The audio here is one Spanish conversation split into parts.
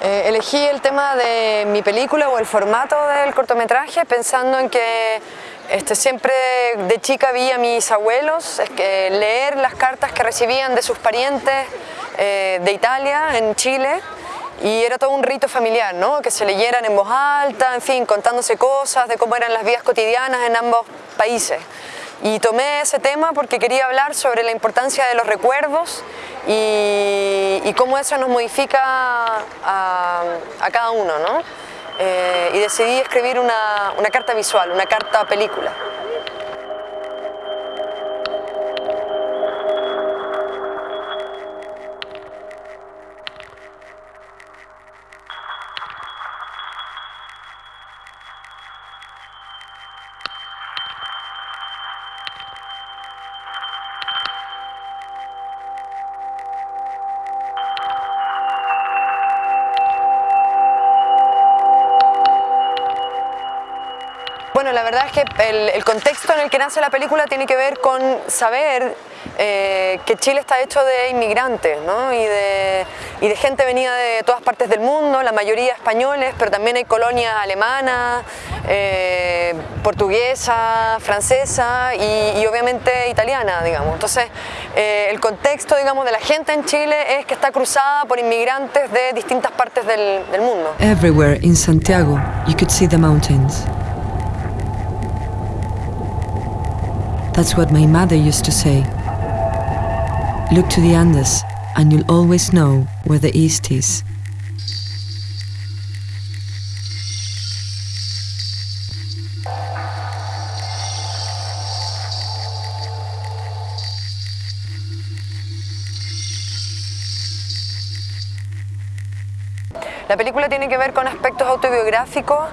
Eh, elegí el tema de mi película o el formato del cortometraje pensando en que este, siempre de chica vi a mis abuelos que leer las cartas que recibían de sus parientes eh, de Italia, en Chile, y era todo un rito familiar, ¿no? que se leyeran en voz alta, en fin, contándose cosas de cómo eran las vidas cotidianas en ambos países. Y tomé ese tema porque quería hablar sobre la importancia de los recuerdos y, cómo eso nos modifica a, cada uno. ¿no? Eh, y decidí escribir una, una carta visual, una carta película. Verdad es que el, contexto en el que nace la película tiene que ver con saber eh, que Chile está hecho de inmigrantes ¿no? y, de, y, de, gente venida de todas partes del mundo, la mayoría españoles, pero también hay colonias alemanas, eh, portuguesa, francesa y, obviamente italiana, digamos. Entonces, eh, el contexto, digamos, de la gente en Chile es que está cruzada por inmigrantes de distintas partes del, del mundo. Everywhere in Santiago, you could see the mountains. That's what my mother used to say. Look to the Andes and you'll always know where the east is. La película tiene que ver con aspectos autobiográficos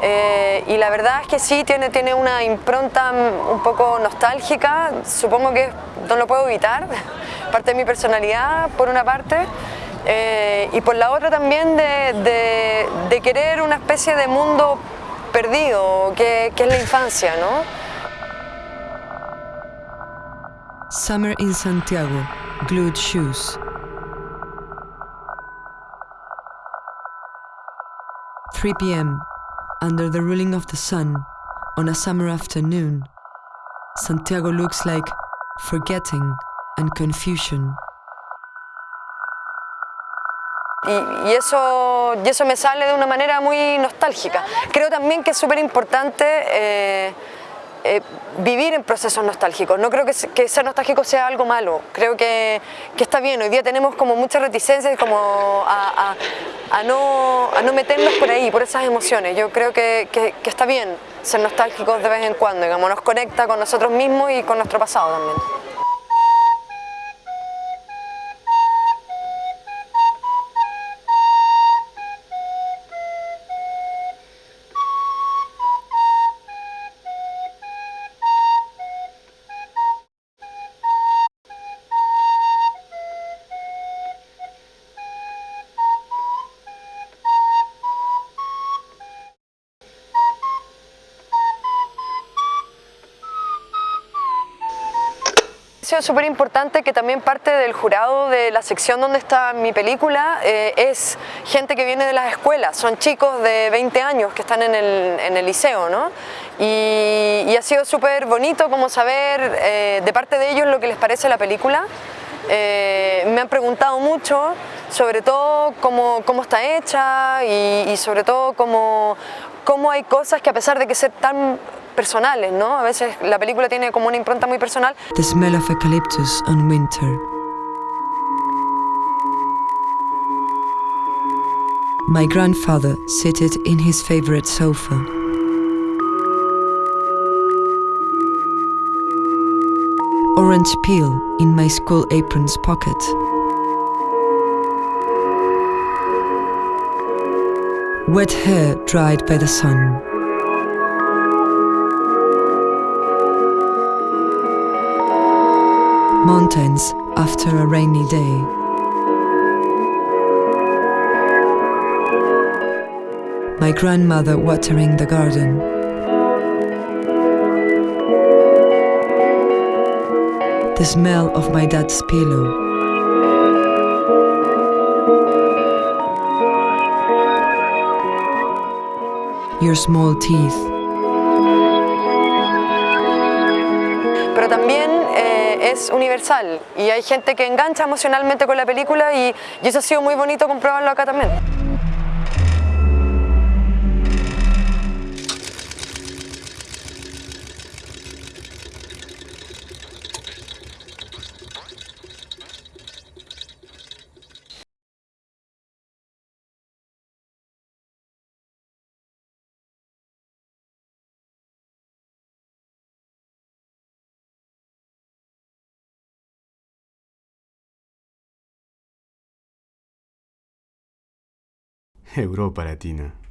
eh, y la verdad es que sí, tiene, tiene una impronta un poco nostálgica, supongo que no lo puedo evitar, parte de mi personalidad por una parte, eh, y por la otra también de, querer una especie de mundo perdido, que, es la infancia, ¿no? Summer in Santiago, Glued Shoes. 3 p.m. Under the ruling of the sun, on a summer afternoon, Santiago looks like forgetting and confusion. Y, eso, y eso me sale de una manera muy nostálgica. Creo también que es súper importante eh, eh, vivir en procesos nostálgicos. No creo que, ser nostálgico sea algo malo, creo que, está bien. Hoy día tenemos como muchas reticencias como a, no, a no meternos por ahí, por esas emociones. Yo creo que, que está bien ser nostálgicos de vez en cuando, digamos, nos conecta con nosotros mismos y con nuestro pasado también. Sido súper importante que también parte del jurado de la sección donde está mi película eh, es gente que viene de las escuelas, son chicos de 20 años que están en el, en el liceo, ¿no? Y, ha sido súper bonito como saber eh, de parte de ellos lo que les parece la película. Eh, me han preguntado mucho, sobre todo cómo, cómo está hecha y, y sobre todo cómo, cómo hay cosas que a pesar de que ser tan personales, ¿no? A veces la película tiene como una impronta muy personal. The smell of eucalyptus on winter. My grandfather seated in his favorite sofa. Orange peel in my school apron's pocket. Wet hair dried by the sun. Mountains after a rainy day. My grandmother watering the garden. The smell of my dad's pillow. your small teeth. Universal y hay gente que engancha emocionalmente con la película y, y eso ha sido muy bonito comprobarlo acá también. Europa Latina.